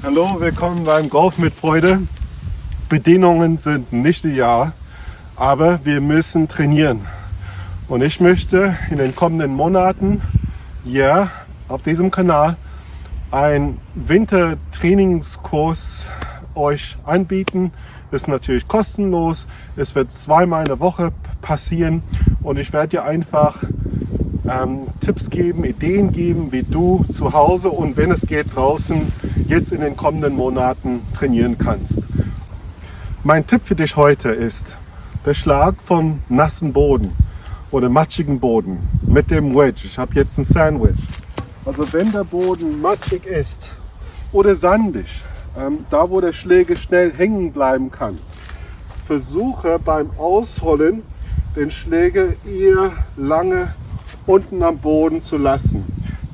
Hallo, willkommen beim Golf mit Freude. Bedingungen sind nicht ideal, aber wir müssen trainieren. Und ich möchte in den kommenden Monaten hier auf diesem Kanal einen Wintertrainingskurs euch anbieten. Ist natürlich kostenlos. Es wird zweimal in der Woche passieren und ich werde dir einfach ähm, Tipps geben, Ideen geben, wie du zu Hause und wenn es geht draußen jetzt in den kommenden Monaten trainieren kannst. Mein Tipp für dich heute ist der Schlag von nassen Boden oder matschigen Boden mit dem Wedge. Ich habe jetzt ein Sandwich. Also wenn der Boden matschig ist oder sandig, ähm, da wo der Schläger schnell hängen bleiben kann, versuche beim Ausholen den Schläger eher lange unten am Boden zu lassen.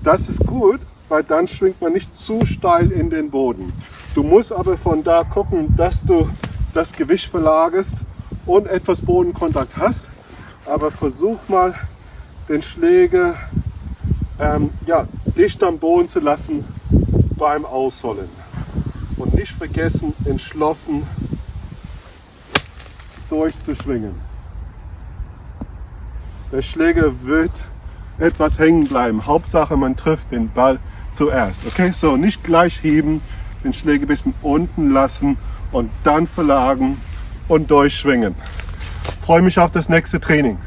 Das ist gut, weil dann schwingt man nicht zu steil in den Boden. Du musst aber von da gucken, dass du das Gewicht verlagerst und etwas Bodenkontakt hast. Aber versuch mal den Schläger ähm, ja, dicht am Boden zu lassen beim Ausholen. Und nicht vergessen, entschlossen durchzuschwingen. Der Schläger wird etwas hängen bleiben. Hauptsache man trifft den Ball zuerst. Okay, so nicht gleich heben, den Schläger ein bisschen unten lassen und dann verlagen und durchschwingen. Freue mich auf das nächste Training.